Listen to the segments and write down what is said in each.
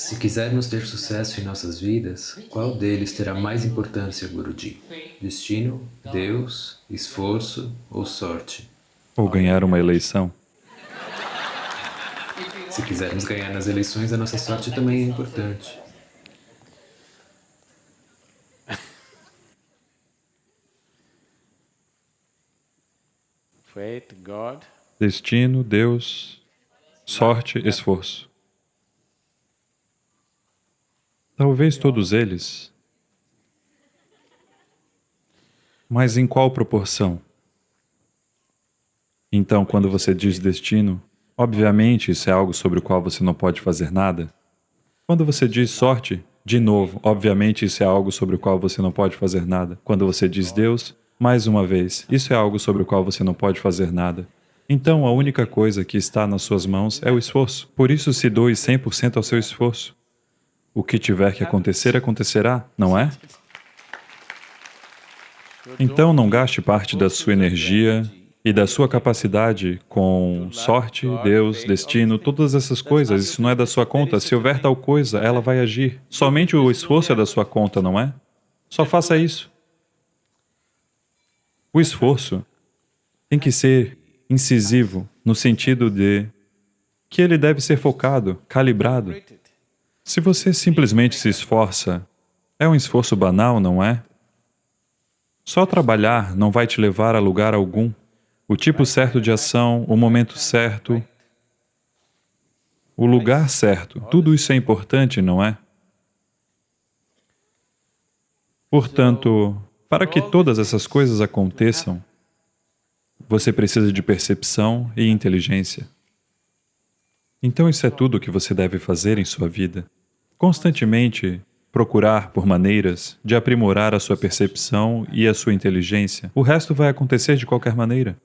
Se quisermos ter sucesso em nossas vidas, qual deles terá mais importância, Guruji? Destino, Deus, esforço ou sorte? Ou ganhar uma eleição? Se quisermos ganhar nas eleições, a nossa sorte também é importante. Destino, Deus, sorte, esforço. Talvez todos eles. Mas em qual proporção? Então, quando você diz destino, obviamente isso é algo sobre o qual você não pode fazer nada. Quando você diz sorte, de novo, obviamente isso é algo sobre o qual você não pode fazer nada. Quando você diz Deus, mais uma vez, isso é algo sobre o qual você não pode fazer nada. Então, a única coisa que está nas suas mãos é o esforço. Por isso, se doe 100% ao seu esforço. O que tiver que acontecer, acontecerá, não é? Então não gaste parte da sua energia e da sua capacidade com sorte, Deus, destino, todas essas coisas, isso não é da sua conta. Se houver tal coisa, ela vai agir. Somente o esforço é da sua conta, não é? Só faça isso. O esforço tem que ser incisivo, no sentido de que ele deve ser focado, calibrado. Se você simplesmente se esforça, é um esforço banal, não é? Só trabalhar não vai te levar a lugar algum. O tipo certo de ação, o momento certo, o lugar certo, tudo isso é importante, não é? Portanto, para que todas essas coisas aconteçam, você precisa de percepção e inteligência. Então isso é tudo o que você deve fazer em sua vida constantemente procurar por maneiras de aprimorar a sua percepção e a sua inteligência, o resto vai acontecer de qualquer maneira.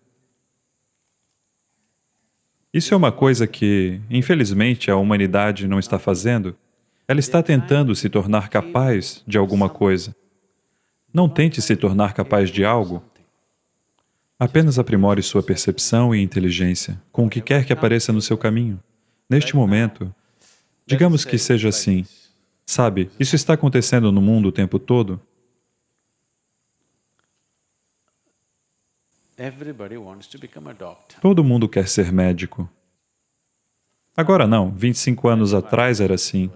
Isso é uma coisa que, infelizmente, a humanidade não está fazendo. Ela está tentando se tornar capaz de alguma coisa. Não tente se tornar capaz de algo. Apenas aprimore sua percepção e inteligência com o que quer que apareça no seu caminho. Neste momento, Digamos que seja assim. Sabe, isso está acontecendo no mundo o tempo todo. Todo mundo quer ser médico. Agora não, 25 anos atrás era assim.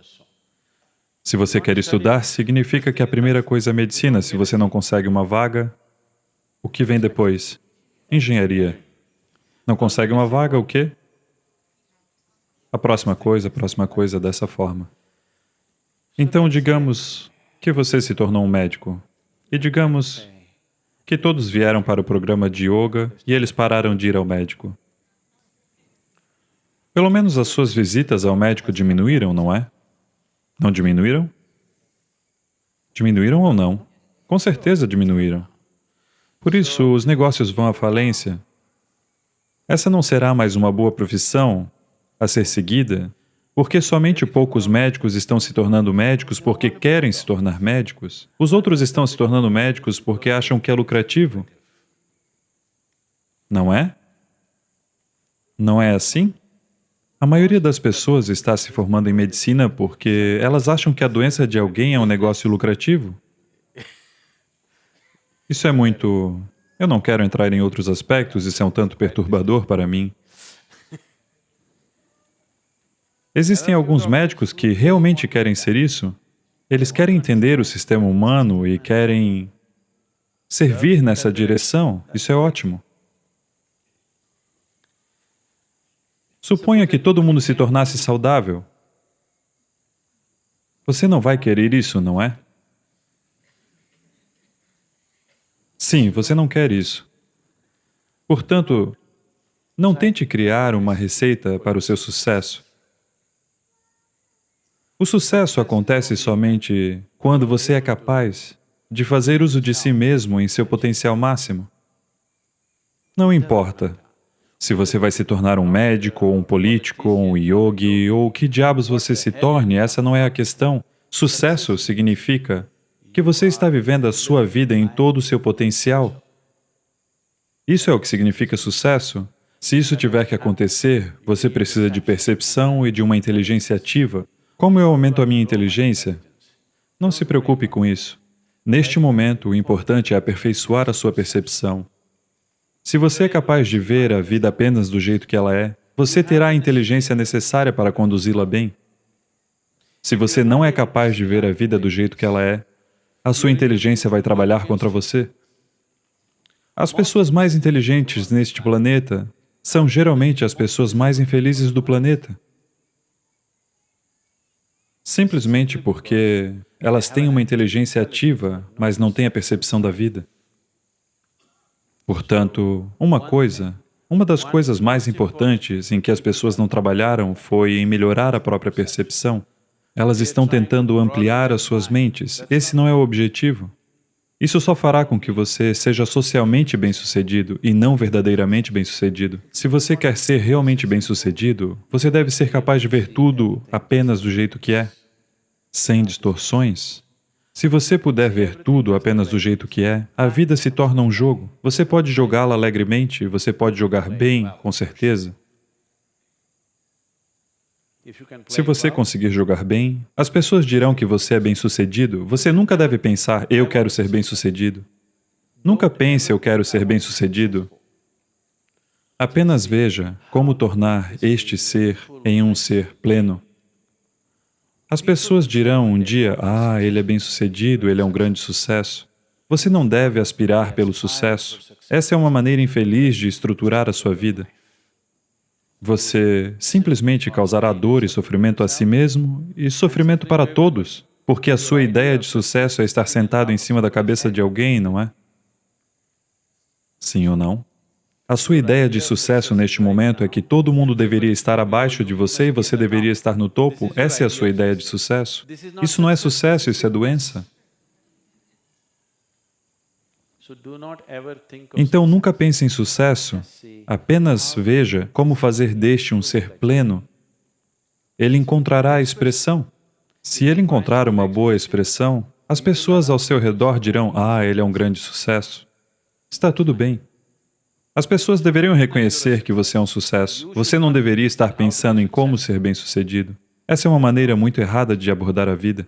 Se você quer estudar, significa que a primeira coisa é medicina. Se você não consegue uma vaga, o que vem depois? Engenharia. Não consegue uma vaga, o quê? A próxima coisa, a próxima coisa dessa forma. Então, digamos que você se tornou um médico, e digamos que todos vieram para o programa de yoga e eles pararam de ir ao médico. Pelo menos as suas visitas ao médico diminuíram, não é? Não diminuíram? Diminuíram ou não? Com certeza diminuíram. Por isso, os negócios vão à falência. Essa não será mais uma boa profissão a ser seguida, porque somente poucos médicos estão se tornando médicos porque querem se tornar médicos, os outros estão se tornando médicos porque acham que é lucrativo. Não é? Não é assim? A maioria das pessoas está se formando em medicina porque elas acham que a doença de alguém é um negócio lucrativo. Isso é muito... Eu não quero entrar em outros aspectos, isso é um tanto perturbador para mim. Existem alguns médicos que realmente querem ser isso. Eles querem entender o sistema humano e querem servir nessa direção. Isso é ótimo. Suponha que todo mundo se tornasse saudável. Você não vai querer isso, não é? Sim, você não quer isso. Portanto, não tente criar uma receita para o seu sucesso. O sucesso acontece somente quando você é capaz de fazer uso de si mesmo em seu potencial máximo. Não importa se você vai se tornar um médico, ou um político, ou um yogi, ou que diabos você se torne, essa não é a questão. Sucesso significa que você está vivendo a sua vida em todo o seu potencial. Isso é o que significa sucesso. Se isso tiver que acontecer, você precisa de percepção e de uma inteligência ativa, Como eu aumento a minha inteligência? Não se preocupe com isso. Neste momento, o importante é aperfeiçoar a sua percepção. Se você é capaz de ver a vida apenas do jeito que ela é, você terá a inteligência necessária para conduzi-la bem. Se você não é capaz de ver a vida do jeito que ela é, a sua inteligência vai trabalhar contra você. As pessoas mais inteligentes neste planeta são geralmente as pessoas mais infelizes do planeta. Simplesmente porque elas têm uma inteligência ativa, mas não têm a percepção da vida. Portanto, uma coisa, uma das coisas mais importantes em que as pessoas não trabalharam foi em melhorar a própria percepção. Elas estão tentando ampliar as suas mentes. Esse não é o objetivo. Isso só fará com que você seja socialmente bem-sucedido e não verdadeiramente bem-sucedido. Se você quer ser realmente bem-sucedido, você deve ser capaz de ver tudo apenas do jeito que é, sem distorções. Se você puder ver tudo apenas do jeito que é, a vida se torna um jogo. Você pode jogá-la alegremente, você pode jogar bem, com certeza. Se você conseguir jogar bem, as pessoas dirão que você é bem-sucedido. Você nunca deve pensar, eu quero ser bem-sucedido. Nunca pense, eu quero ser bem-sucedido. Apenas veja como tornar este ser em um ser pleno. As pessoas dirão um dia, ah, ele é bem-sucedido, ele é um grande sucesso. Você não deve aspirar pelo sucesso. Essa é uma maneira infeliz de estruturar a sua vida. Você simplesmente causará dor e sofrimento a si mesmo e sofrimento para todos, porque a sua ideia de sucesso é estar sentado em cima da cabeça de alguém, não é? Sim ou não? A sua ideia de sucesso neste momento é que todo mundo deveria estar abaixo de você e você deveria estar no topo? Essa é a sua ideia de sucesso? Isso não é sucesso, isso é doença. Então nunca pense em sucesso, apenas veja como fazer deste um ser pleno. Ele encontrará a expressão. Se ele encontrar uma boa expressão, as pessoas ao seu redor dirão, ah, ele é um grande sucesso. Está tudo bem. As pessoas deveriam reconhecer que você é um sucesso. Você não deveria estar pensando em como ser bem-sucedido. Essa é uma maneira muito errada de abordar a vida.